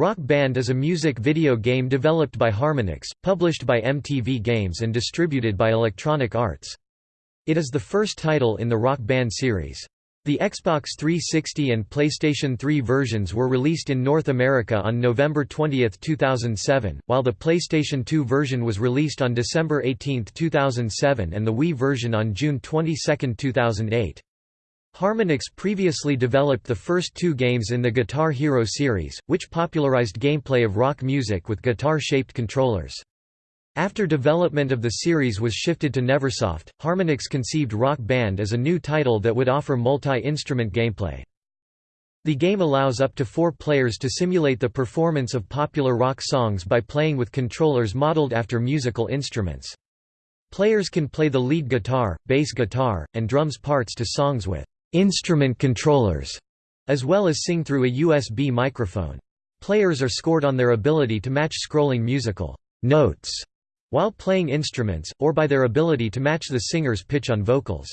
Rock Band is a music video game developed by Harmonix, published by MTV Games and distributed by Electronic Arts. It is the first title in the Rock Band series. The Xbox 360 and PlayStation 3 versions were released in North America on November 20, 2007, while the PlayStation 2 version was released on December 18, 2007 and the Wii version on June 22, 2008. Harmonix previously developed the first two games in the Guitar Hero series, which popularized gameplay of rock music with guitar-shaped controllers. After development of the series was shifted to Neversoft, Harmonix conceived Rock Band as a new title that would offer multi-instrument gameplay. The game allows up to four players to simulate the performance of popular rock songs by playing with controllers modeled after musical instruments. Players can play the lead guitar, bass guitar, and drums parts to songs with instrument controllers, as well as sing through a USB microphone. Players are scored on their ability to match scrolling musical notes while playing instruments, or by their ability to match the singer's pitch on vocals.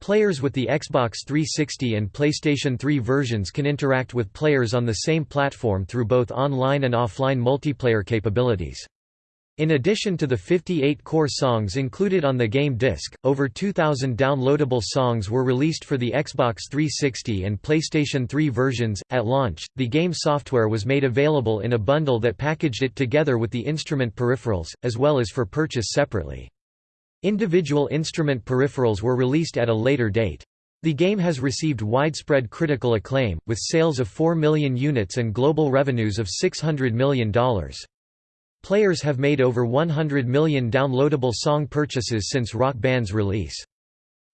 Players with the Xbox 360 and PlayStation 3 versions can interact with players on the same platform through both online and offline multiplayer capabilities. In addition to the 58 core songs included on the game disc, over 2,000 downloadable songs were released for the Xbox 360 and PlayStation 3 versions. At launch, the game software was made available in a bundle that packaged it together with the instrument peripherals, as well as for purchase separately. Individual instrument peripherals were released at a later date. The game has received widespread critical acclaim, with sales of 4 million units and global revenues of $600 million. Players have made over 100 million downloadable song purchases since Rock Band's release.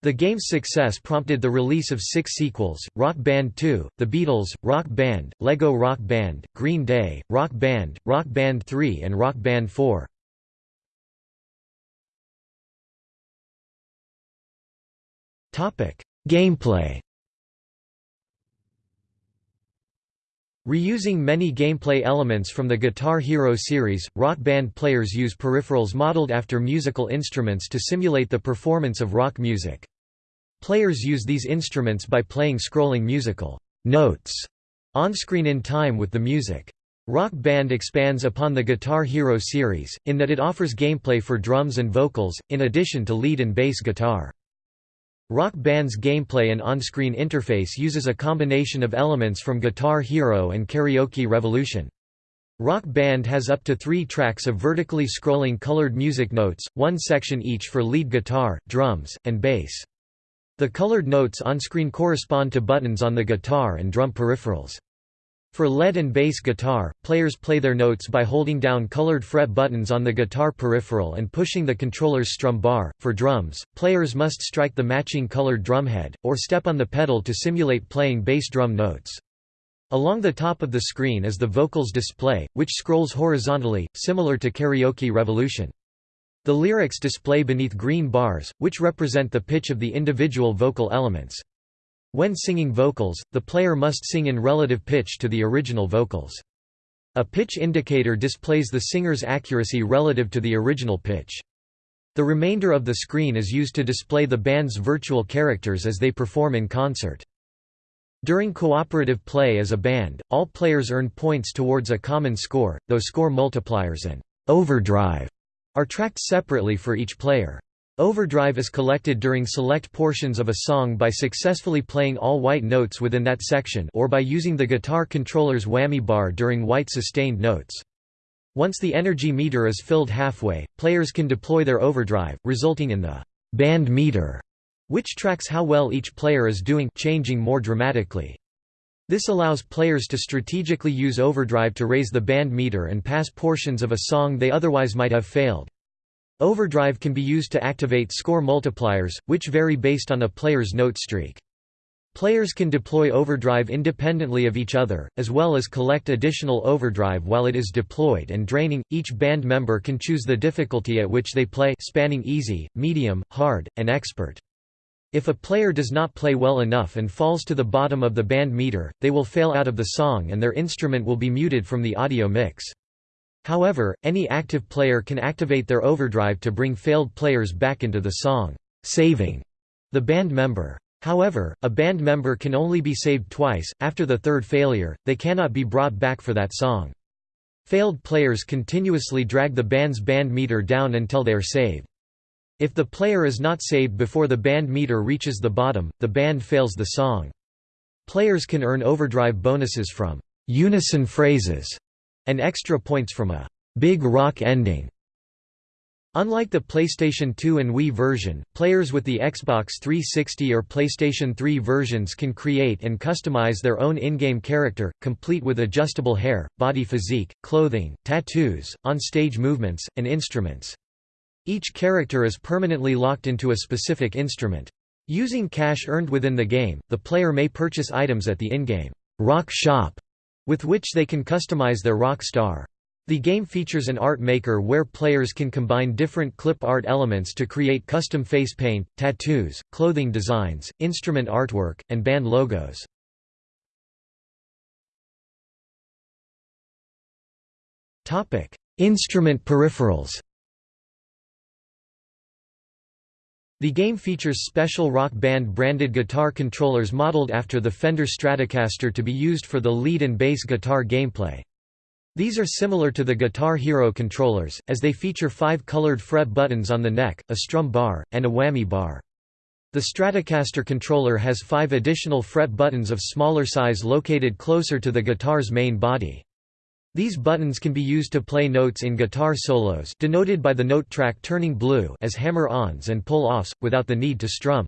The game's success prompted the release of six sequels, Rock Band 2, The Beatles, Rock Band, Lego Rock Band, Green Day, Rock Band, Rock Band 3 and Rock Band 4. Gameplay Reusing many gameplay elements from the Guitar Hero series, Rock Band players use peripherals modeled after musical instruments to simulate the performance of rock music. Players use these instruments by playing scrolling musical notes on-screen in time with the music. Rock Band expands upon the Guitar Hero series, in that it offers gameplay for drums and vocals, in addition to lead and bass guitar. Rock Band's gameplay and on-screen interface uses a combination of elements from Guitar Hero and Karaoke Revolution. Rock Band has up to three tracks of vertically scrolling colored music notes, one section each for lead guitar, drums, and bass. The colored notes on-screen correspond to buttons on the guitar and drum peripherals. For lead and bass guitar, players play their notes by holding down colored fret buttons on the guitar peripheral and pushing the controller's strum bar. For drums, players must strike the matching colored drumhead, or step on the pedal to simulate playing bass drum notes. Along the top of the screen is the vocals display, which scrolls horizontally, similar to Karaoke Revolution. The lyrics display beneath green bars, which represent the pitch of the individual vocal elements. When singing vocals, the player must sing in relative pitch to the original vocals. A pitch indicator displays the singer's accuracy relative to the original pitch. The remainder of the screen is used to display the band's virtual characters as they perform in concert. During cooperative play as a band, all players earn points towards a common score, though score multipliers and overdrive are tracked separately for each player. Overdrive is collected during select portions of a song by successfully playing all white notes within that section or by using the guitar controller's whammy bar during white sustained notes. Once the energy meter is filled halfway, players can deploy their overdrive, resulting in the band meter, which tracks how well each player is doing changing more dramatically. This allows players to strategically use overdrive to raise the band meter and pass portions of a song they otherwise might have failed. Overdrive can be used to activate score multipliers, which vary based on a player's note streak. Players can deploy overdrive independently of each other, as well as collect additional overdrive while it is deployed and draining. Each band member can choose the difficulty at which they play, spanning easy, medium, hard, and expert. If a player does not play well enough and falls to the bottom of the band meter, they will fail out of the song and their instrument will be muted from the audio mix. However, any active player can activate their overdrive to bring failed players back into the song, saving the band member. However, a band member can only be saved twice, after the third failure, they cannot be brought back for that song. Failed players continuously drag the band's band meter down until they are saved. If the player is not saved before the band meter reaches the bottom, the band fails the song. Players can earn overdrive bonuses from unison phrases and extra points from a big rock ending. Unlike the PlayStation 2 and Wii version, players with the Xbox 360 or PlayStation 3 versions can create and customize their own in-game character, complete with adjustable hair, body physique, clothing, tattoos, on-stage movements, and instruments. Each character is permanently locked into a specific instrument. Using cash earned within the game, the player may purchase items at the in-game rock shop, with which they can customize their rock star. The game features an art maker where players can combine different clip art elements to create custom face paint, tattoos, clothing designs, instrument artwork, and band logos. Instrument peripherals The game features special Rock Band branded guitar controllers modeled after the Fender Stratocaster to be used for the lead and bass guitar gameplay. These are similar to the Guitar Hero controllers, as they feature five colored fret buttons on the neck, a strum bar, and a whammy bar. The Stratocaster controller has five additional fret buttons of smaller size located closer to the guitar's main body. These buttons can be used to play notes in guitar solos denoted by the note track turning blue as hammer-ons and pull-offs, without the need to strum.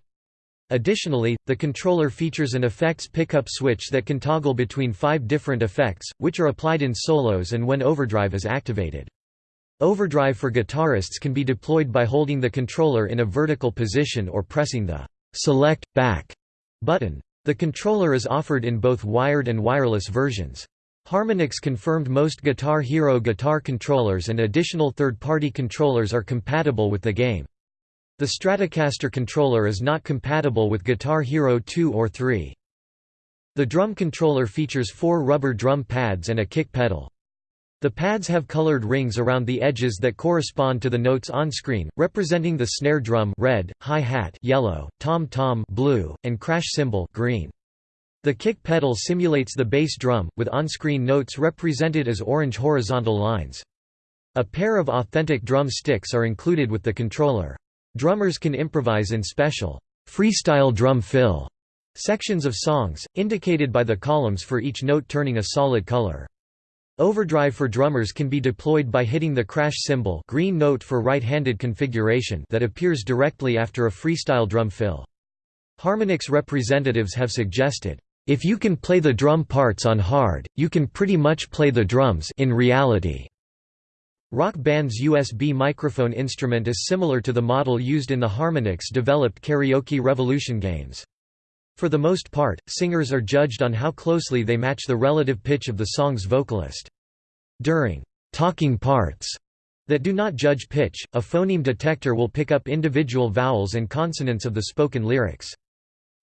Additionally, the controller features an effects pickup switch that can toggle between five different effects, which are applied in solos and when overdrive is activated. Overdrive for guitarists can be deployed by holding the controller in a vertical position or pressing the «select, back» button. The controller is offered in both wired and wireless versions. Harmonix confirmed most Guitar Hero guitar controllers and additional third-party controllers are compatible with the game. The Stratocaster controller is not compatible with Guitar Hero 2 or 3. The drum controller features four rubber drum pads and a kick pedal. The pads have colored rings around the edges that correspond to the notes on screen, representing the snare drum red, hi-hat yellow, tom-tom blue, and crash cymbal green. The kick pedal simulates the bass drum, with on-screen notes represented as orange horizontal lines. A pair of authentic drum sticks are included with the controller. Drummers can improvise in special freestyle drum fill sections of songs, indicated by the columns for each note turning a solid color. Overdrive for drummers can be deployed by hitting the crash cymbal green note for right-handed configuration that appears directly after a freestyle drum fill. Harmonix representatives have suggested, "...if you can play the drum parts on hard, you can pretty much play the drums in reality." Rock Band's USB microphone instrument is similar to the model used in the Harmonix-developed Karaoke Revolution games. For the most part, singers are judged on how closely they match the relative pitch of the song's vocalist. During talking parts that do not judge pitch, a phoneme detector will pick up individual vowels and consonants of the spoken lyrics.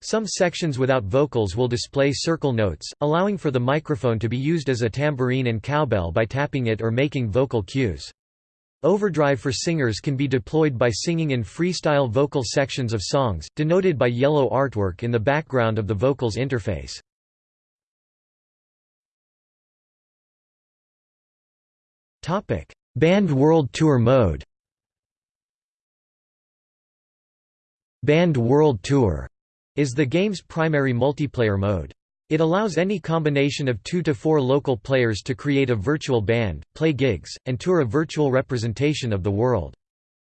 Some sections without vocals will display circle notes, allowing for the microphone to be used as a tambourine and cowbell by tapping it or making vocal cues. Overdrive for singers can be deployed by singing in freestyle vocal sections of songs, denoted by yellow artwork in the background of the vocals interface. Band World Tour mode Band World Tour is the game's primary multiplayer mode. It allows any combination of two to four local players to create a virtual band, play gigs, and tour a virtual representation of the world.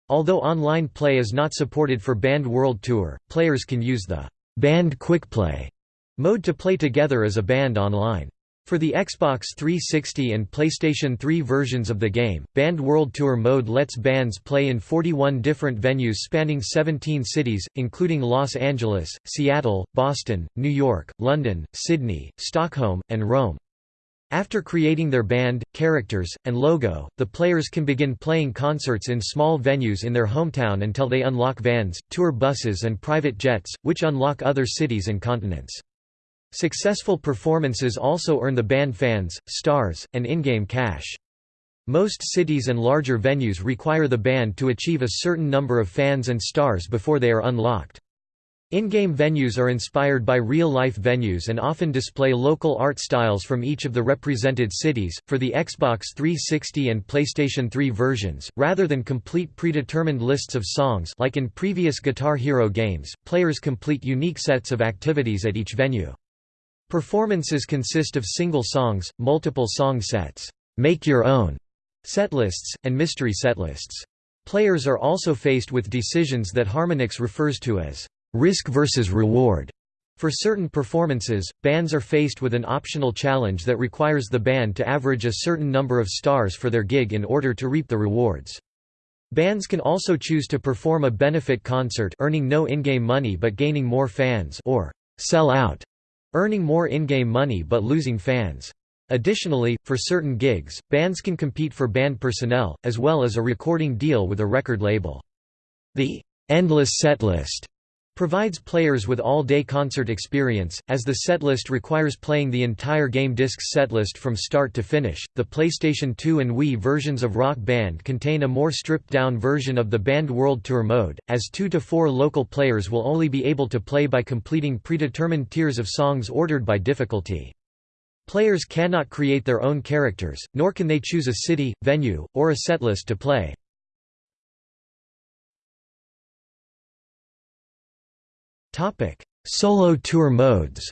Although online play is not supported for Band World Tour, players can use the Band Quickplay mode to play together as a band online. For the Xbox 360 and PlayStation 3 versions of the game, Band World Tour mode lets bands play in 41 different venues spanning 17 cities, including Los Angeles, Seattle, Boston, New York, London, Sydney, Stockholm, and Rome. After creating their band, characters, and logo, the players can begin playing concerts in small venues in their hometown until they unlock vans, tour buses and private jets, which unlock other cities and continents. Successful performances also earn the band fans, stars, and in-game cash. Most cities and larger venues require the band to achieve a certain number of fans and stars before they are unlocked. In-game venues are inspired by real-life venues and often display local art styles from each of the represented cities. For the Xbox 360 and PlayStation 3 versions, rather than complete predetermined lists of songs like in previous Guitar Hero games, players complete unique sets of activities at each venue. Performances consist of single songs, multiple song sets, make your own setlists, and mystery setlists. Players are also faced with decisions that Harmonix refers to as risk versus reward. For certain performances, bands are faced with an optional challenge that requires the band to average a certain number of stars for their gig in order to reap the rewards. Bands can also choose to perform a benefit concert earning no in-game money but gaining more fans or sell out, earning more in-game money but losing fans. Additionally, for certain gigs, bands can compete for band personnel, as well as a recording deal with a record label. The endless setlist provides players with all-day concert experience, as the setlist requires playing the entire game disc's setlist from start to finish. The PlayStation 2 and Wii versions of Rock Band contain a more stripped-down version of the Band World Tour mode, as 2 to 4 local players will only be able to play by completing predetermined tiers of songs ordered by difficulty. Players cannot create their own characters, nor can they choose a city, venue, or a setlist to play. Solo tour modes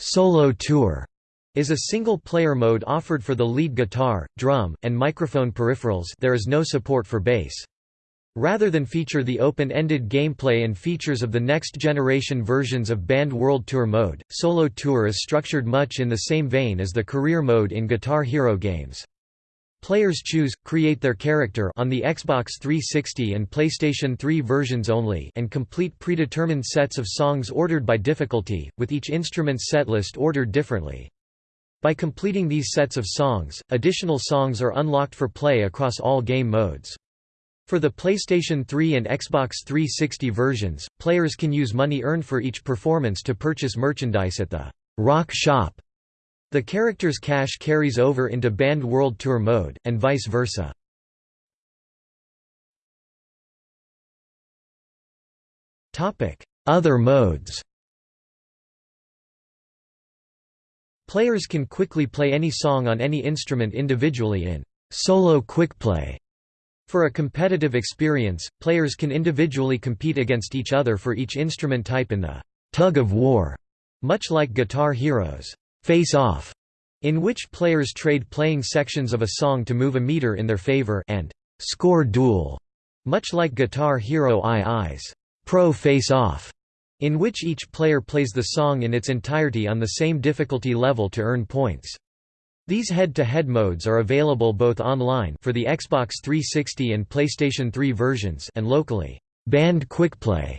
Solo tour is a single-player mode offered for the lead guitar, drum, and microphone peripherals there is no support for bass. Rather than feature the open-ended gameplay and features of the next-generation versions of Band World Tour mode, Solo Tour is structured much in the same vein as the career mode in Guitar Hero games. Players choose, create their character on the Xbox 360 and PlayStation 3 versions only and complete predetermined sets of songs ordered by difficulty, with each instrument's setlist ordered differently. By completing these sets of songs, additional songs are unlocked for play across all game modes. For the PlayStation 3 and Xbox 360 versions, players can use money earned for each performance to purchase merchandise at the Rock Shop the character's cash carries over into Band World Tour mode, and vice versa. Other modes Players can quickly play any song on any instrument individually in solo quickplay. For a competitive experience, players can individually compete against each other for each instrument type in the tug of war, much like Guitar Hero's. Face Off, in which players trade playing sections of a song to move a meter in their favor and Score Duel, much like Guitar Hero II's Pro Face Off, in which each player plays the song in its entirety on the same difficulty level to earn points. These head-to-head -head modes are available both online for the Xbox 360 and PlayStation 3 versions and locally. Band Quickplay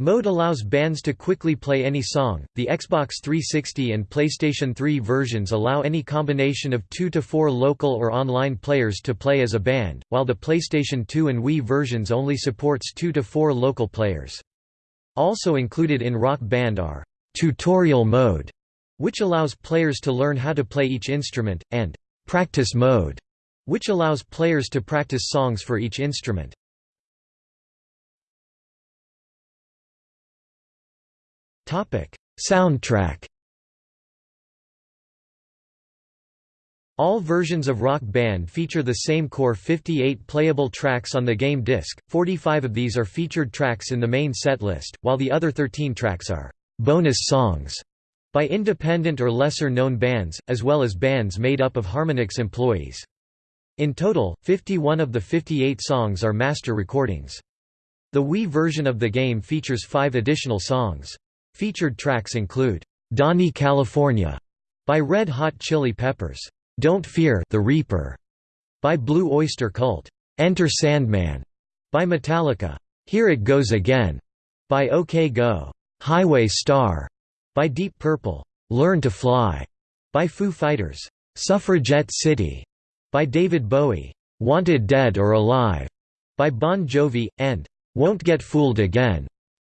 Mode allows bands to quickly play any song. The Xbox 360 and PlayStation 3 versions allow any combination of 2 to 4 local or online players to play as a band, while the PlayStation 2 and Wii versions only supports 2 to 4 local players. Also included in Rock Band are tutorial mode, which allows players to learn how to play each instrument, and practice mode, which allows players to practice songs for each instrument. Topic: Soundtrack. All versions of Rock Band feature the same core 58 playable tracks on the game disc. 45 of these are featured tracks in the main set list, while the other 13 tracks are bonus songs by independent or lesser-known bands, as well as bands made up of Harmonix employees. In total, 51 of the 58 songs are master recordings. The Wii version of the game features five additional songs. Featured tracks include Dani California by Red Hot Chili Peppers, Don't Fear the Reaper by Blue Oyster Cult, Enter Sandman by Metallica, Here It Goes Again by OK Go, Highway Star by Deep Purple, Learn to Fly by Foo Fighters, Suffragette City by David Bowie, Wanted Dead or Alive by Bon Jovi, and Won't Get Fooled Again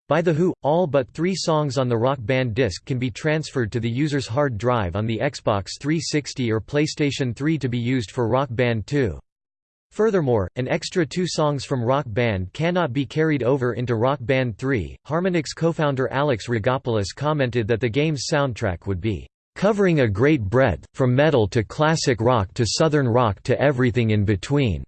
by The Who, all but three songs on the Rock Band disc can be transferred to the user's hard drive on the Xbox 360 or PlayStation 3 to be used for Rock Band 2. Furthermore, an extra two songs from Rock Band cannot be carried over into Rock Band 3. Harmonix co-founder Alex Rigopoulos commented that the game's soundtrack would be covering a great breadth, from metal to classic rock to southern rock to everything in between.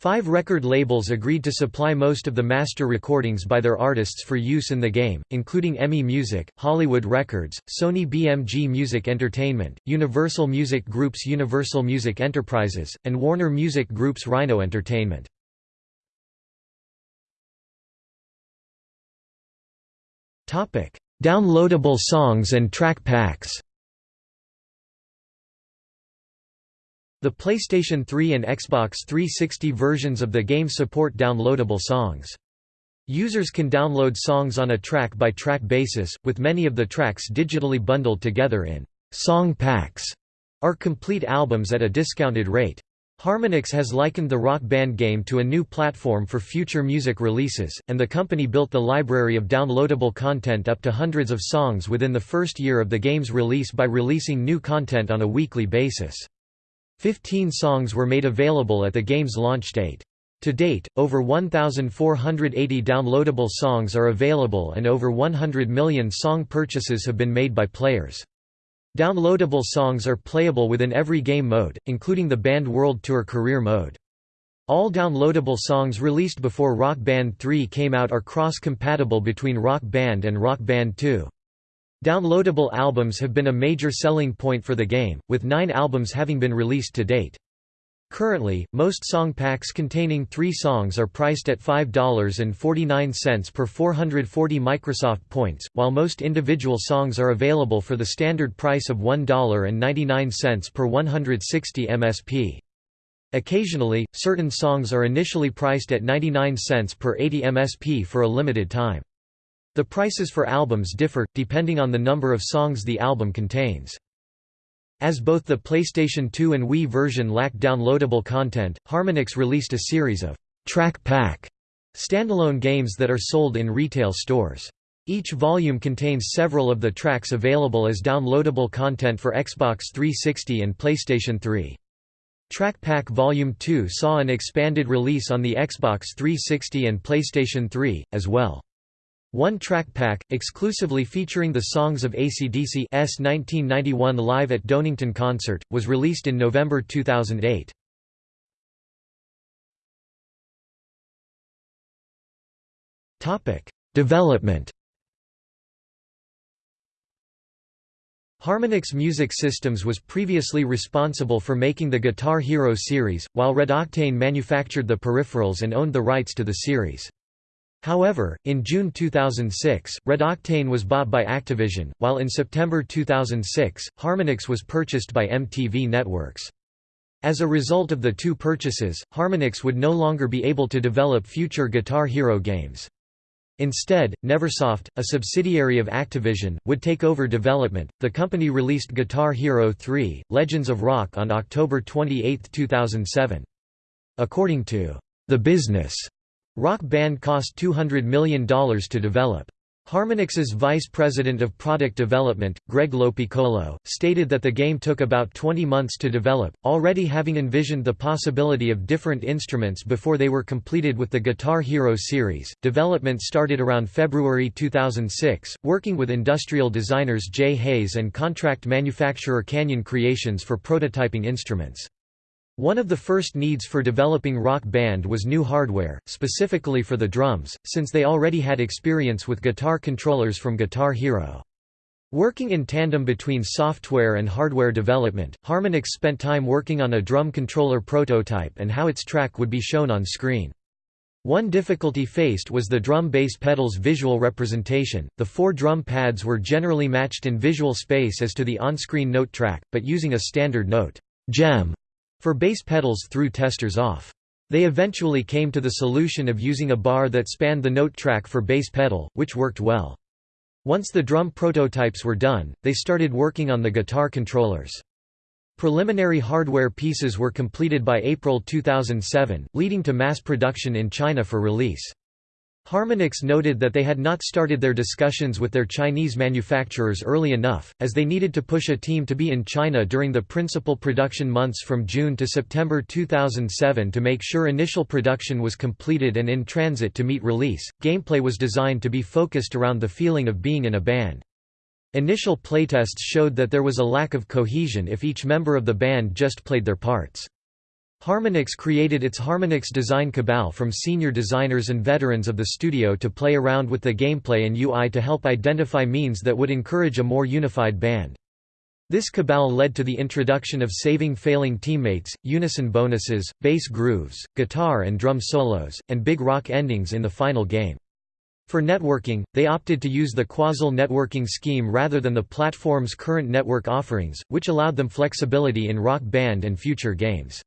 Five record labels agreed to supply most of the master recordings by their artists for use in the game, including EMI Music, Hollywood Records, Sony BMG Music Entertainment, Universal Music Group's Universal Music Enterprises, and Warner Music Group's Rhino Entertainment. Downloadable songs and track packs The PlayStation 3 and Xbox 360 versions of the game support downloadable songs. Users can download songs on a track-by-track -track basis, with many of the tracks digitally bundled together in «song packs» or complete albums at a discounted rate. Harmonix has likened the Rock Band game to a new platform for future music releases, and the company built the library of downloadable content up to hundreds of songs within the first year of the game's release by releasing new content on a weekly basis. Fifteen songs were made available at the game's launch date. To date, over 1,480 downloadable songs are available and over 100 million song purchases have been made by players. Downloadable songs are playable within every game mode, including the Band World Tour Career Mode. All downloadable songs released before Rock Band 3 came out are cross-compatible between Rock Band and Rock Band 2. Downloadable albums have been a major selling point for the game, with nine albums having been released to date. Currently, most song packs containing three songs are priced at $5.49 per 440 Microsoft points, while most individual songs are available for the standard price of $1.99 per 160 MSP. Occasionally, certain songs are initially priced at 99 cents per 80 MSP for a limited time. The prices for albums differ, depending on the number of songs the album contains. As both the PlayStation 2 and Wii version lack downloadable content, Harmonix released a series of «track pack» standalone games that are sold in retail stores. Each volume contains several of the tracks available as downloadable content for Xbox 360 and PlayStation 3. Track Pack Volume 2 saw an expanded release on the Xbox 360 and PlayStation 3, as well. One track pack, exclusively featuring the songs of ACDC's 1991 Live at Donington concert, was released in November 2008. Development Harmonix Music Systems was previously responsible for making the Guitar Hero series, while Red Octane manufactured the peripherals and owned the rights to the series. However, in June 2006, Red Octane was bought by Activision, while in September 2006, Harmonix was purchased by MTV Networks. As a result of the two purchases, Harmonix would no longer be able to develop future Guitar Hero games. Instead, Neversoft, a subsidiary of Activision, would take over development. The company released Guitar Hero 3: Legends of Rock on October 28, 2007. According to The Business, Rock Band cost $200 million to develop. Harmonix's vice president of product development, Greg Lopiccolo, stated that the game took about 20 months to develop, already having envisioned the possibility of different instruments before they were completed with the Guitar Hero series. Development started around February 2006, working with industrial designers Jay Hayes and contract manufacturer Canyon Creations for prototyping instruments. One of the first needs for developing Rock Band was new hardware, specifically for the drums, since they already had experience with guitar controllers from Guitar Hero. Working in tandem between software and hardware development, Harmonix spent time working on a drum controller prototype and how its track would be shown on screen. One difficulty faced was the drum bass pedal's visual representation. The four drum pads were generally matched in visual space as to the on-screen note track, but using a standard note gem for bass pedals threw testers off. They eventually came to the solution of using a bar that spanned the note track for bass pedal, which worked well. Once the drum prototypes were done, they started working on the guitar controllers. Preliminary hardware pieces were completed by April 2007, leading to mass production in China for release. Harmonix noted that they had not started their discussions with their Chinese manufacturers early enough, as they needed to push a team to be in China during the principal production months from June to September 2007 to make sure initial production was completed and in transit to meet release. Gameplay was designed to be focused around the feeling of being in a band. Initial playtests showed that there was a lack of cohesion if each member of the band just played their parts. Harmonix created its Harmonix Design Cabal from senior designers and veterans of the studio to play around with the gameplay and UI to help identify means that would encourage a more unified band. This cabal led to the introduction of saving failing teammates, unison bonuses, bass grooves, guitar and drum solos, and big rock endings in the final game. For networking, they opted to use the Quazal networking scheme rather than the platform's current network offerings, which allowed them flexibility in Rock Band and future games.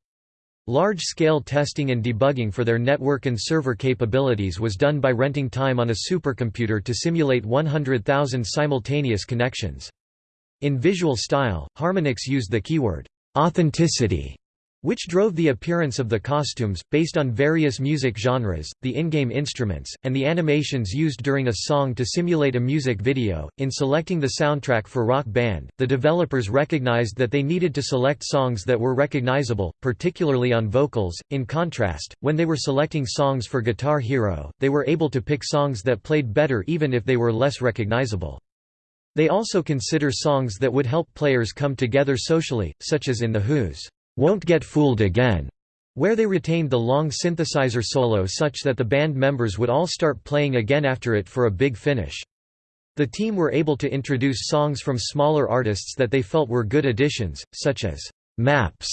Large-scale testing and debugging for their network and server capabilities was done by renting time on a supercomputer to simulate 100,000 simultaneous connections. In visual style, Harmonix used the keyword, authenticity which drove the appearance of the costumes, based on various music genres, the in-game instruments, and the animations used during a song to simulate a music video. In selecting the soundtrack for Rock Band, the developers recognized that they needed to select songs that were recognizable, particularly on vocals. In contrast, when they were selecting songs for Guitar Hero, they were able to pick songs that played better even if they were less recognizable. They also consider songs that would help players come together socially, such as in The Who's won't Get Fooled Again, where they retained the long synthesizer solo such that the band members would all start playing again after it for a big finish. The team were able to introduce songs from smaller artists that they felt were good additions, such as Maps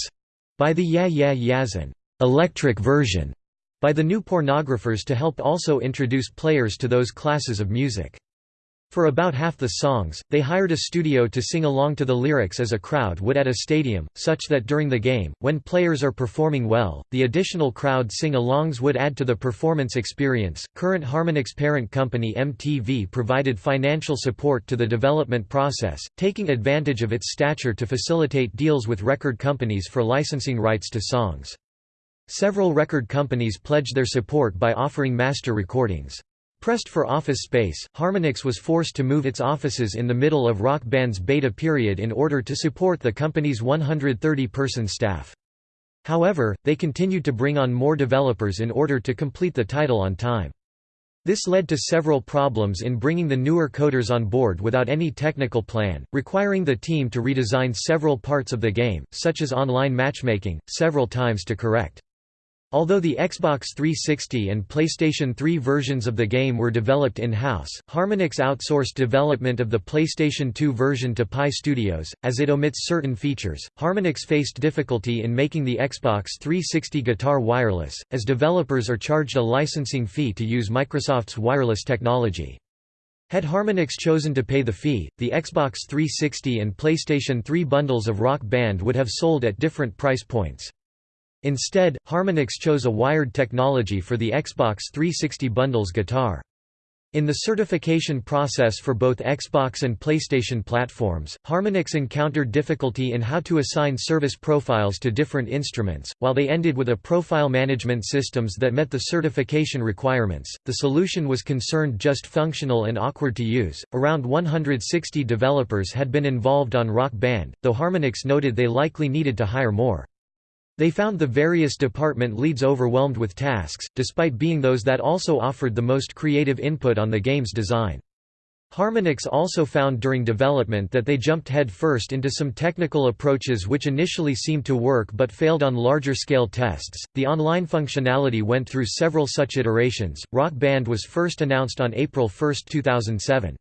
by the Yeah Yeah Yeahs and Electric Version by the New Pornographers to help also introduce players to those classes of music. For about half the songs, they hired a studio to sing along to the lyrics as a crowd would at a stadium, such that during the game, when players are performing well, the additional crowd sing-alongs would add to the performance experience. Current Harmonix parent company MTV provided financial support to the development process, taking advantage of its stature to facilitate deals with record companies for licensing rights to songs. Several record companies pledged their support by offering master recordings. Pressed for office space, Harmonix was forced to move its offices in the middle of Rock Band's beta period in order to support the company's 130-person staff. However, they continued to bring on more developers in order to complete the title on time. This led to several problems in bringing the newer coders on board without any technical plan, requiring the team to redesign several parts of the game, such as online matchmaking, several times to correct. Although the Xbox 360 and PlayStation 3 versions of the game were developed in-house, Harmonix outsourced development of the PlayStation 2 version to Pi Studios, as it omits certain features. Harmonix faced difficulty in making the Xbox 360 guitar wireless, as developers are charged a licensing fee to use Microsoft's wireless technology. Had Harmonix chosen to pay the fee, the Xbox 360 and PlayStation 3 bundles of Rock Band would have sold at different price points. Instead, Harmonix chose a wired technology for the Xbox 360 bundles guitar. In the certification process for both Xbox and PlayStation platforms, Harmonix encountered difficulty in how to assign service profiles to different instruments. While they ended with a profile management systems that met the certification requirements, the solution was concerned just functional and awkward to use. Around 160 developers had been involved on Rock Band, though Harmonix noted they likely needed to hire more. They found the various department leads overwhelmed with tasks, despite being those that also offered the most creative input on the game's design. Harmonix also found during development that they jumped headfirst into some technical approaches which initially seemed to work but failed on larger scale tests. The online functionality went through several such iterations. Rock Band was first announced on April 1, 2007.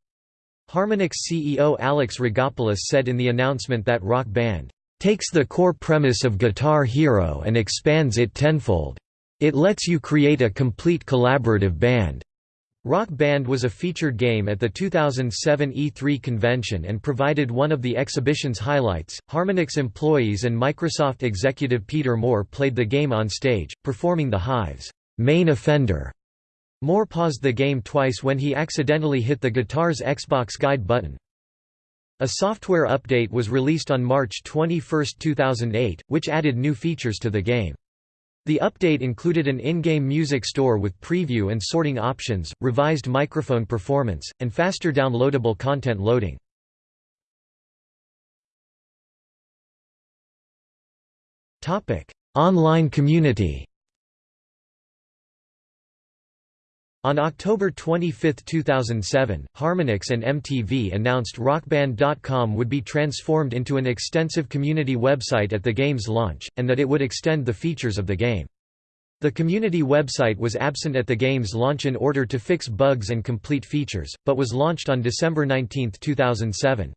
Harmonix CEO Alex Rigopoulos said in the announcement that Rock Band takes the core premise of Guitar Hero and expands it tenfold. It lets you create a complete collaborative band. Rock Band was a featured game at the 2007 E3 convention and provided one of the exhibition's highlights. Harmonix employees and Microsoft executive Peter Moore played the game on stage, performing the Hives' main offender. Moore paused the game twice when he accidentally hit the guitar's Xbox guide button. A software update was released on March 21, 2008, which added new features to the game. The update included an in-game music store with preview and sorting options, revised microphone performance, and faster downloadable content loading. Online community On October 25, 2007, Harmonix and MTV announced RockBand.com would be transformed into an extensive community website at the game's launch, and that it would extend the features of the game. The community website was absent at the game's launch in order to fix bugs and complete features, but was launched on December 19, 2007.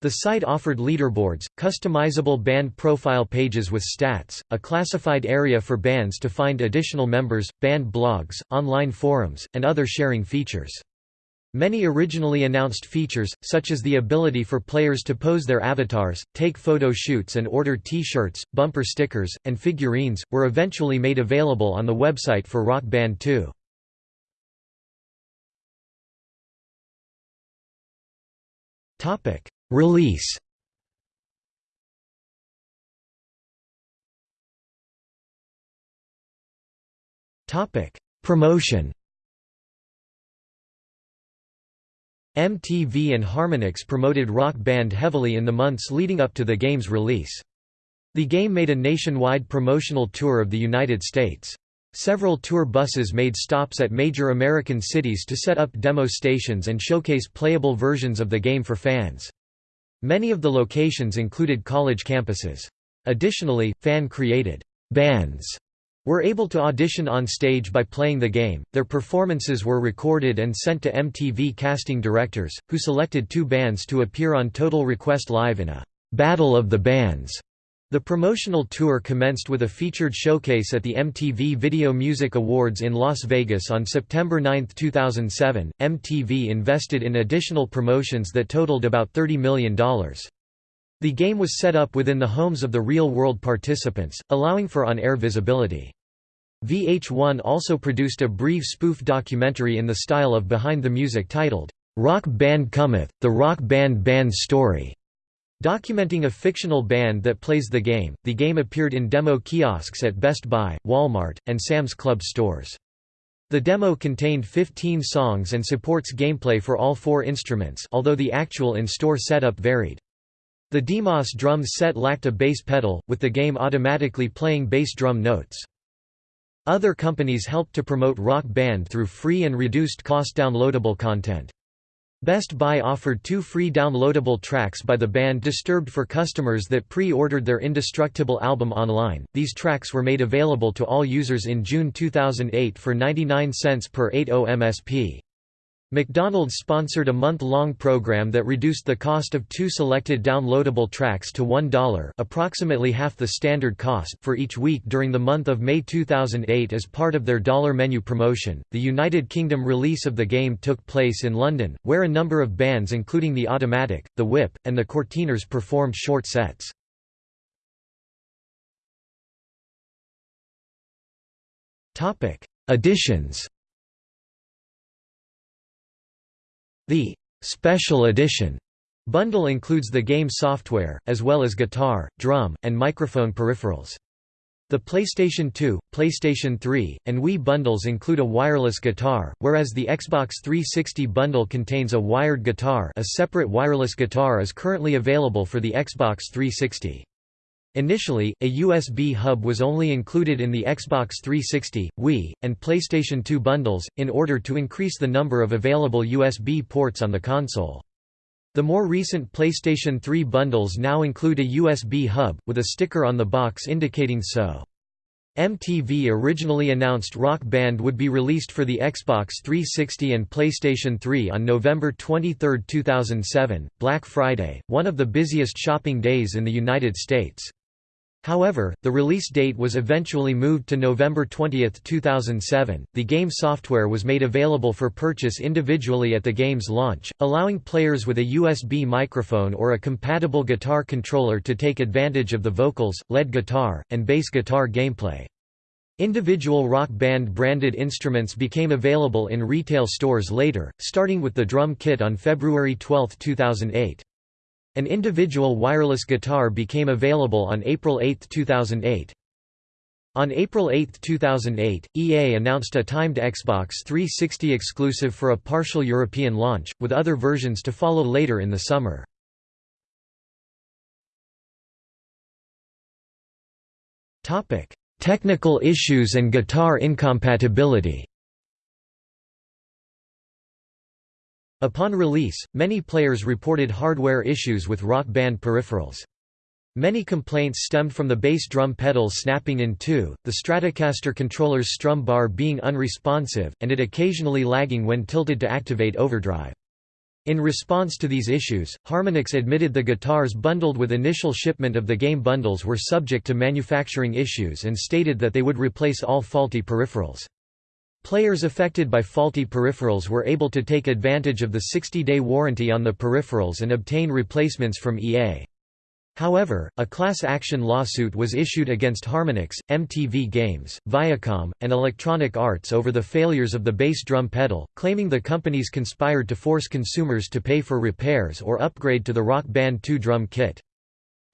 The site offered leaderboards, customizable band profile pages with stats, a classified area for bands to find additional members, band blogs, online forums, and other sharing features. Many originally announced features, such as the ability for players to pose their avatars, take photo shoots and order T-shirts, bumper stickers, and figurines, were eventually made available on the website for Rock Band 2. Release Promotion MTV and Harmonix promoted Rock Band heavily in the months leading up to the game's release. The game made a nationwide promotional tour of the United States. Several tour buses made stops at major American cities to set up demo stations and showcase playable versions of the game for fans. Many of the locations included college campuses. Additionally, fan-created bands were able to audition on stage by playing the game. Their performances were recorded and sent to MTV casting directors, who selected two bands to appear on Total Request Live in a Battle of the Bands the promotional tour commenced with a featured showcase at the MTV Video Music Awards in Las Vegas on September 9, 2007. MTV invested in additional promotions that totaled about $30 million. The game was set up within the homes of the real-world participants, allowing for on-air visibility. VH1 also produced a brief spoof documentary in the style of Behind the Music titled, "'Rock Band Cometh, The Rock Band Band Story' Documenting a fictional band that plays the game, the game appeared in demo kiosks at Best Buy, Walmart, and Sam's Club stores. The demo contained 15 songs and supports gameplay for all four instruments although the actual in-store setup varied. The DMOS drum set lacked a bass pedal, with the game automatically playing bass drum notes. Other companies helped to promote Rock Band through free and reduced cost downloadable content. Best Buy offered two free downloadable tracks by the band Disturbed for customers that pre-ordered their Indestructible album online. These tracks were made available to all users in June 2008 for 99 cents per 80 MSP. McDonald's sponsored a month-long program that reduced the cost of two selected downloadable tracks to $1 approximately half the standard cost for each week during the month of May 2008 as part of their dollar menu promotion. The United Kingdom release of the game took place in London, where a number of bands including The Automatic, The Whip, and The Courteeners performed short sets. Additions The «Special Edition» bundle includes the game software, as well as guitar, drum, and microphone peripherals. The PlayStation 2, PlayStation 3, and Wii bundles include a wireless guitar, whereas the Xbox 360 bundle contains a wired guitar a separate wireless guitar is currently available for the Xbox 360. Initially, a USB hub was only included in the Xbox 360, Wii, and PlayStation 2 bundles, in order to increase the number of available USB ports on the console. The more recent PlayStation 3 bundles now include a USB hub, with a sticker on the box indicating so. MTV originally announced Rock Band would be released for the Xbox 360 and PlayStation 3 on November 23, 2007, Black Friday, one of the busiest shopping days in the United States. However, the release date was eventually moved to November 20, 2007. The game software was made available for purchase individually at the game's launch, allowing players with a USB microphone or a compatible guitar controller to take advantage of the vocals, lead guitar, and bass guitar gameplay. Individual rock band branded instruments became available in retail stores later, starting with the drum kit on February 12, 2008. An individual wireless guitar became available on April 8, 2008. On April 8, 2008, EA announced a timed Xbox 360 exclusive for a partial European launch, with other versions to follow later in the summer. Technical issues and guitar incompatibility Upon release, many players reported hardware issues with Rock Band peripherals. Many complaints stemmed from the bass drum pedal snapping in two, the Stratocaster controller's strum bar being unresponsive, and it occasionally lagging when tilted to activate overdrive. In response to these issues, Harmonix admitted the guitars bundled with initial shipment of the game bundles were subject to manufacturing issues and stated that they would replace all faulty peripherals. Players affected by faulty peripherals were able to take advantage of the 60-day warranty on the peripherals and obtain replacements from EA. However, a class action lawsuit was issued against Harmonix, MTV Games, Viacom, and Electronic Arts over the failures of the bass drum pedal, claiming the companies conspired to force consumers to pay for repairs or upgrade to the Rock Band 2 drum kit.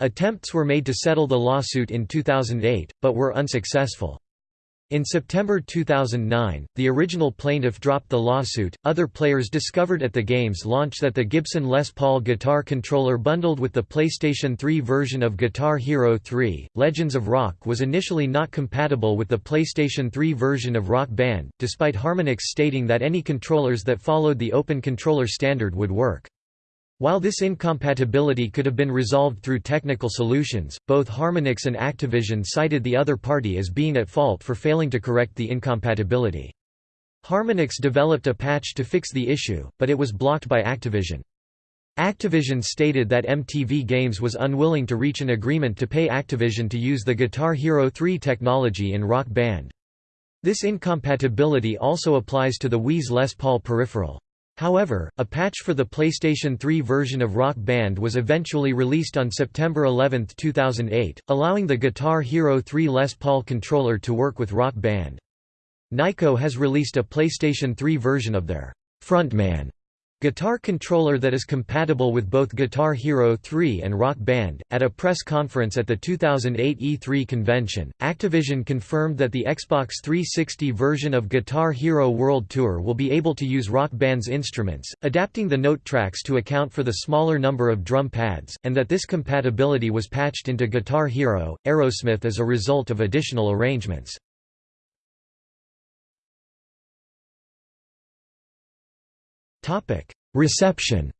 Attempts were made to settle the lawsuit in 2008, but were unsuccessful. In September 2009, the original plaintiff dropped the lawsuit. Other players discovered at the game's launch that the Gibson Les Paul guitar controller bundled with the PlayStation 3 version of Guitar Hero 3, Legends of Rock was initially not compatible with the PlayStation 3 version of Rock Band, despite Harmonix stating that any controllers that followed the Open Controller standard would work. While this incompatibility could have been resolved through technical solutions, both Harmonix and Activision cited the other party as being at fault for failing to correct the incompatibility. Harmonix developed a patch to fix the issue, but it was blocked by Activision. Activision stated that MTV Games was unwilling to reach an agreement to pay Activision to use the Guitar Hero 3 technology in Rock Band. This incompatibility also applies to the Wii's Les Paul peripheral. However, a patch for the PlayStation 3 version of Rock Band was eventually released on September 11, 2008, allowing the Guitar Hero 3 Les Paul controller to work with Rock Band. Nyko has released a PlayStation 3 version of their Frontman Guitar controller that is compatible with both Guitar Hero 3 and Rock Band. At a press conference at the 2008 E3 convention, Activision confirmed that the Xbox 360 version of Guitar Hero World Tour will be able to use Rock Band's instruments, adapting the note tracks to account for the smaller number of drum pads, and that this compatibility was patched into Guitar Hero, Aerosmith as a result of additional arrangements. Topic: Reception.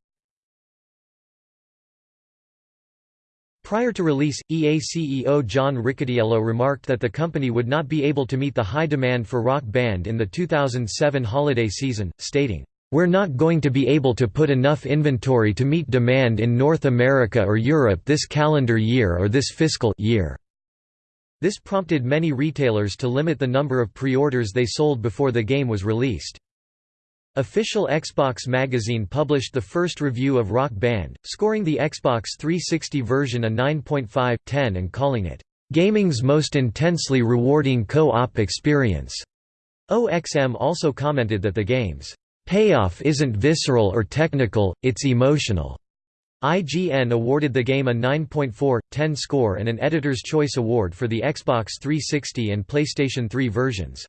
Prior to release, EA CEO John Riccitiello remarked that the company would not be able to meet the high demand for Rock Band in the 2007 holiday season, stating, "We're not going to be able to put enough inventory to meet demand in North America or Europe this calendar year or this fiscal year." This prompted many retailers to limit the number of pre-orders they sold before the game was released. Official Xbox magazine published the first review of Rock Band, scoring the Xbox 360 version a 9.5/10 and calling it, "...gaming's most intensely rewarding co-op experience." OXM also commented that the game's payoff isn't visceral or technical, it's emotional. IGN awarded the game a 9.4/10 score and an Editor's Choice Award for the Xbox 360 and PlayStation 3 versions.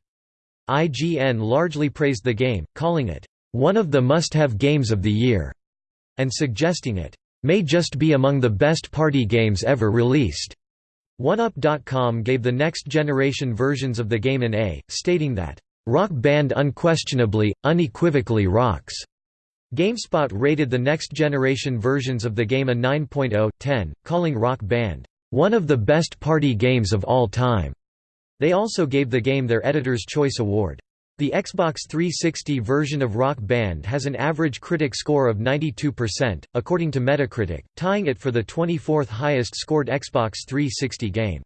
IGN largely praised the game, calling it, "...one of the must-have games of the year", and suggesting it, "...may just be among the best party games ever released." OneUp.com gave the next-generation versions of the game an A, stating that, "...Rock Band unquestionably, unequivocally rocks." GameSpot rated the next-generation versions of the game a 9.0/10, calling Rock Band, "...one of the best party games of all time." They also gave the game their Editor's Choice Award. The Xbox 360 version of Rock Band has an average critic score of 92%, according to Metacritic, tying it for the 24th highest scored Xbox 360 game.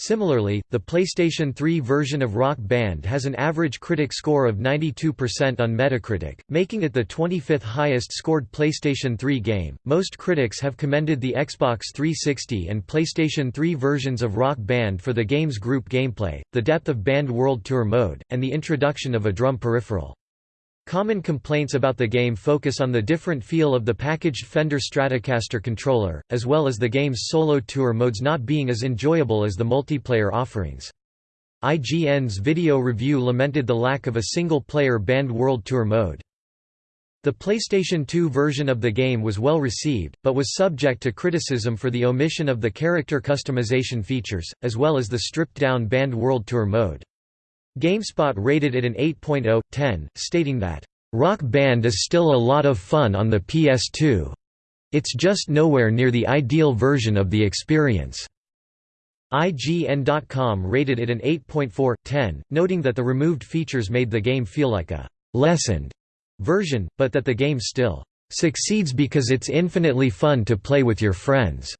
Similarly, the PlayStation 3 version of Rock Band has an average critic score of 92% on Metacritic, making it the 25th highest scored PlayStation 3 game. Most critics have commended the Xbox 360 and PlayStation 3 versions of Rock Band for the game's group gameplay, the depth of Band World Tour mode, and the introduction of a drum peripheral. Common complaints about the game focus on the different feel of the packaged Fender Stratocaster controller, as well as the game's solo tour modes not being as enjoyable as the multiplayer offerings. IGN's video review lamented the lack of a single-player band World Tour mode. The PlayStation 2 version of the game was well received, but was subject to criticism for the omission of the character customization features, as well as the stripped-down Band World Tour mode. GameSpot rated it an 8.0/10, stating that, "...Rock Band is still a lot of fun on the PS2. It's just nowhere near the ideal version of the experience." IGN.com rated it an 8.4/10, noting that the removed features made the game feel like a «lessened» version, but that the game still «succeeds because it's infinitely fun to play with your friends».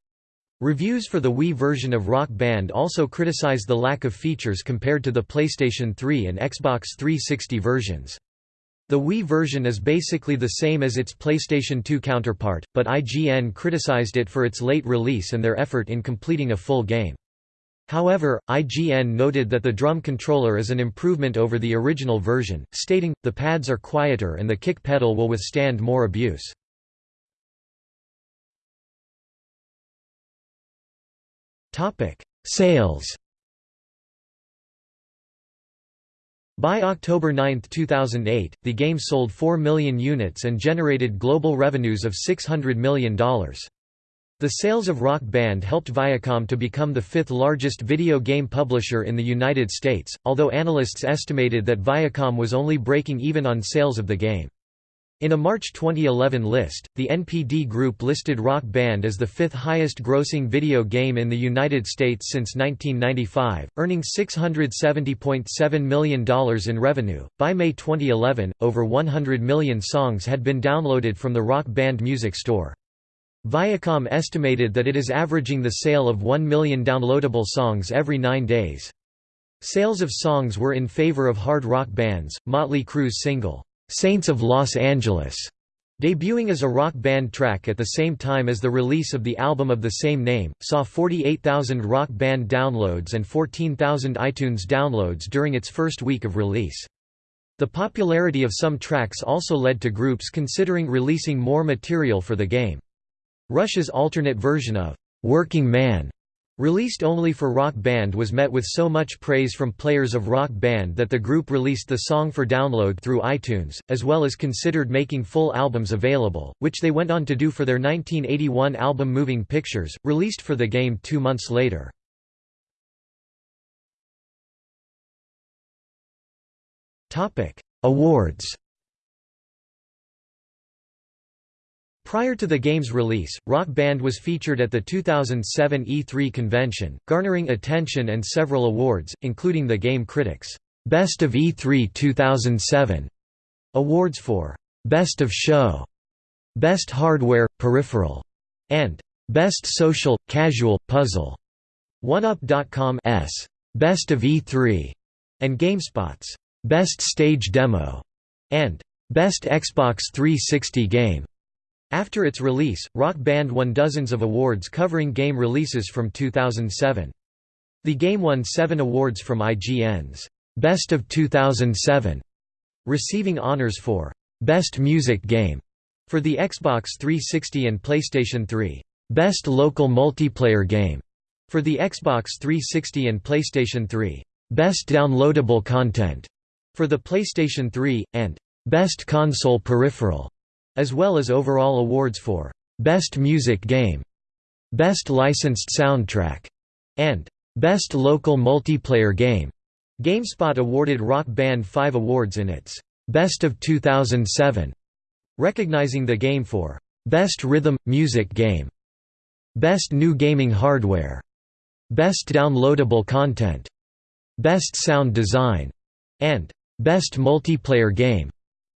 Reviews for the Wii version of Rock Band also criticize the lack of features compared to the PlayStation 3 and Xbox 360 versions. The Wii version is basically the same as its PlayStation 2 counterpart, but IGN criticized it for its late release and their effort in completing a full game. However, IGN noted that the drum controller is an improvement over the original version, stating, the pads are quieter and the kick pedal will withstand more abuse. Sales By October 9, 2008, the game sold 4 million units and generated global revenues of $600 million. The sales of Rock Band helped Viacom to become the fifth largest video game publisher in the United States, although analysts estimated that Viacom was only breaking even on sales of the game. In a March 2011 list, the NPD Group listed Rock Band as the fifth highest grossing video game in the United States since 1995, earning $670.7 million in revenue. By May 2011, over 100 million songs had been downloaded from the Rock Band Music Store. Viacom estimated that it is averaging the sale of 1 million downloadable songs every nine days. Sales of songs were in favor of hard rock bands. Motley Crue's single, Saints of Los Angeles, debuting as a rock band track at the same time as the release of the album of the same name, saw 48,000 rock band downloads and 14,000 iTunes downloads during its first week of release. The popularity of some tracks also led to groups considering releasing more material for the game. Rush's alternate version of "'Working Man' Released only for Rock Band was met with so much praise from players of Rock Band that the group released the song for download through iTunes, as well as considered making full albums available, which they went on to do for their 1981 album Moving Pictures, released for the game two months later. Awards Prior to the game's release, Rock Band was featured at the 2007 E3 convention, garnering attention and several awards, including the Game Critics' Best of E3 2007 awards for Best of Show, Best Hardware Peripheral, and Best Social Casual Puzzle. OneUp.com's Best of E3 and GameSpot's Best Stage Demo and Best Xbox 360 Game. After its release, Rock Band won dozens of awards covering game releases from 2007. The game won seven awards from IGN's Best of 2007, receiving honors for Best Music Game for the Xbox 360 and PlayStation 3, Best Local Multiplayer Game for the Xbox 360 and PlayStation 3, Best Downloadable Content for the PlayStation 3, and Best Console Peripheral as well as overall awards for Best Music Game, Best Licensed Soundtrack, and Best Local Multiplayer Game. GameSpot awarded Rock Band five awards in its Best of 2007, recognizing the game for Best Rhythm – Music Game, Best New Gaming Hardware, Best Downloadable Content, Best Sound Design, and Best Multiplayer Game.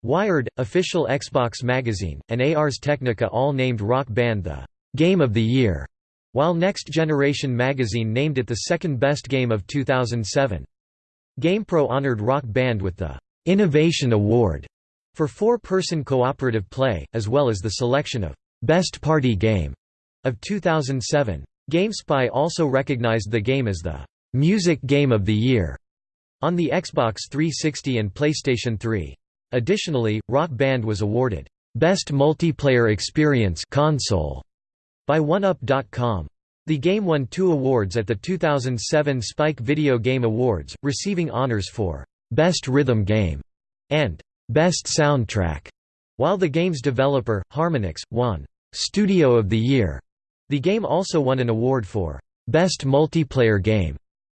Wired, official Xbox magazine, and Ars Technica all named Rock Band the «Game of the Year», while Next Generation magazine named it the second best game of 2007. GamePro honored Rock Band with the «Innovation Award» for four-person cooperative play, as well as the selection of «Best Party Game» of 2007. GameSpy also recognized the game as the «Music Game of the Year» on the Xbox 360 and PlayStation 3. Additionally, Rock Band was awarded Best Multiplayer Experience console by OneUp.com. The game won two awards at the 2007 Spike Video Game Awards, receiving honors for Best Rhythm Game and Best Soundtrack, while the game's developer, Harmonix, won Studio of the Year. The game also won an award for Best Multiplayer Game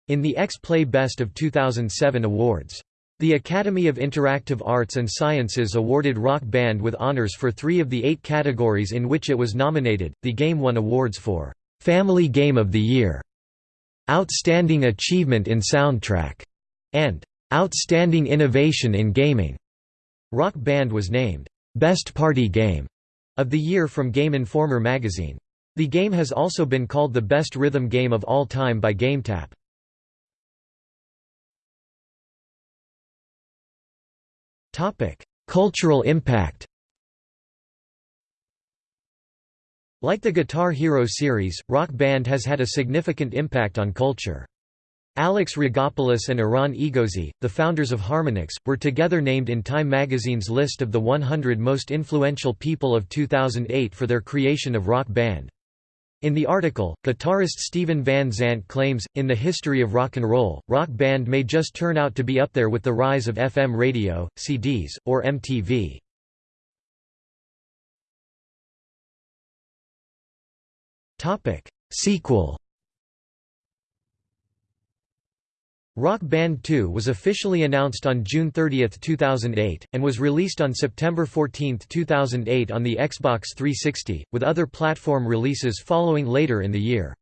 in the X-Play Best of 2007 awards. The Academy of Interactive Arts and Sciences awarded Rock Band with honors for three of the eight categories in which it was nominated. The game won awards for Family Game of the Year, Outstanding Achievement in Soundtrack, and Outstanding Innovation in Gaming. Rock Band was named Best Party Game of the Year from Game Informer magazine. The game has also been called the best rhythm game of all time by GameTap. Cultural impact Like the Guitar Hero series, Rock Band has had a significant impact on culture. Alex Rigopoulos and Eran Egozy, the founders of Harmonix, were together named in Time magazine's list of the 100 most influential people of 2008 for their creation of Rock Band. In the article, guitarist Steven Van Zandt claims, in the history of rock and roll, Rock Band may just turn out to be up there with the rise of FM radio, CDs, or MTV. Sequel Rock Band 2 was officially announced on June 30, 2008, and was released on September 14, 2008 on the Xbox 360, with other platform releases following later in the year.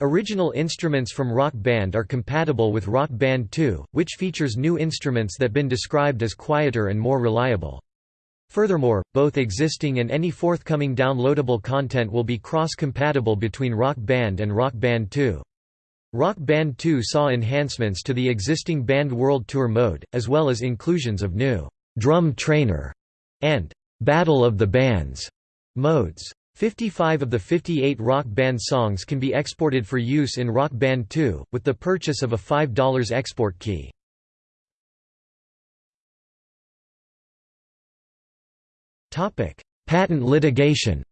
Original instruments from Rock Band are compatible with Rock Band 2, which features new instruments that have been described as quieter and more reliable. Furthermore, both existing and any forthcoming downloadable content will be cross-compatible between Rock Band and Rock Band 2. Rock Band 2 saw enhancements to the existing Band World Tour mode, as well as inclusions of new «Drum Trainer» and «Battle of the Bands» modes. 55 of the 58 Rock Band songs can be exported for use in Rock Band 2, with the purchase of a $5 export key. Patent litigation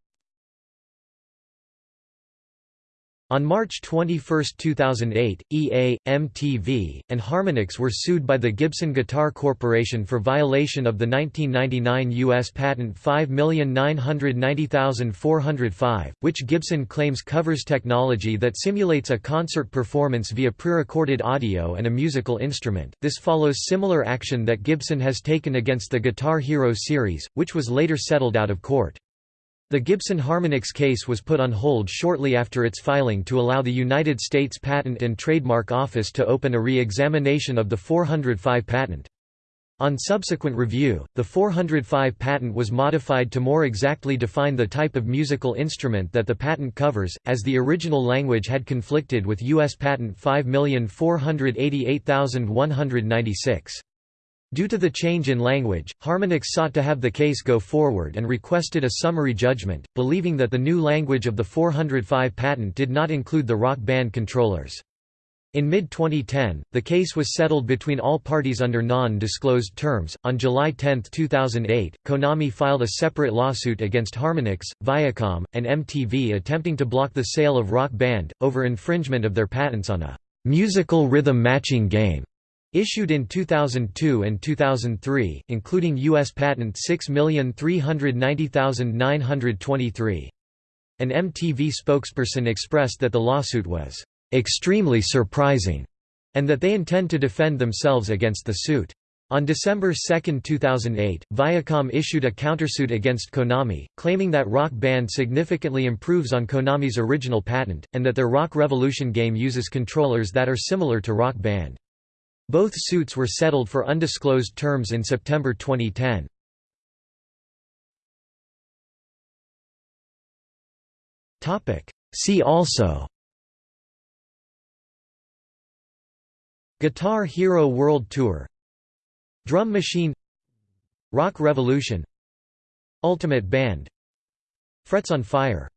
On March 21, 2008, EA, MTV, and Harmonix were sued by the Gibson Guitar Corporation for violation of the 1999 U.S. Patent 5990405, which Gibson claims covers technology that simulates a concert performance via pre-recorded audio and a musical instrument. This follows similar action that Gibson has taken against the Guitar Hero series, which was later settled out of court. The Gibson Harmonix case was put on hold shortly after its filing to allow the United States Patent and Trademark Office to open a re-examination of the 405 patent. On subsequent review, the 405 patent was modified to more exactly define the type of musical instrument that the patent covers, as the original language had conflicted with U.S. Patent 5488196. Due to the change in language, Harmonix sought to have the case go forward and requested a summary judgment, believing that the new language of the 405 patent did not include the rock band controllers. In mid 2010, the case was settled between all parties under non disclosed terms. On July 10, 2008, Konami filed a separate lawsuit against Harmonix, Viacom, and MTV attempting to block the sale of Rock Band, over infringement of their patents on a musical rhythm matching game. Issued in 2002 and 2003, including U.S. Patent 6390923. An MTV spokesperson expressed that the lawsuit was extremely surprising and that they intend to defend themselves against the suit. On December 2, 2008, Viacom issued a countersuit against Konami, claiming that Rock Band significantly improves on Konami's original patent, and that their Rock Revolution game uses controllers that are similar to Rock Band. Both suits were settled for undisclosed terms in September 2010. See also Guitar Hero World Tour Drum Machine Rock Revolution Ultimate Band Frets on Fire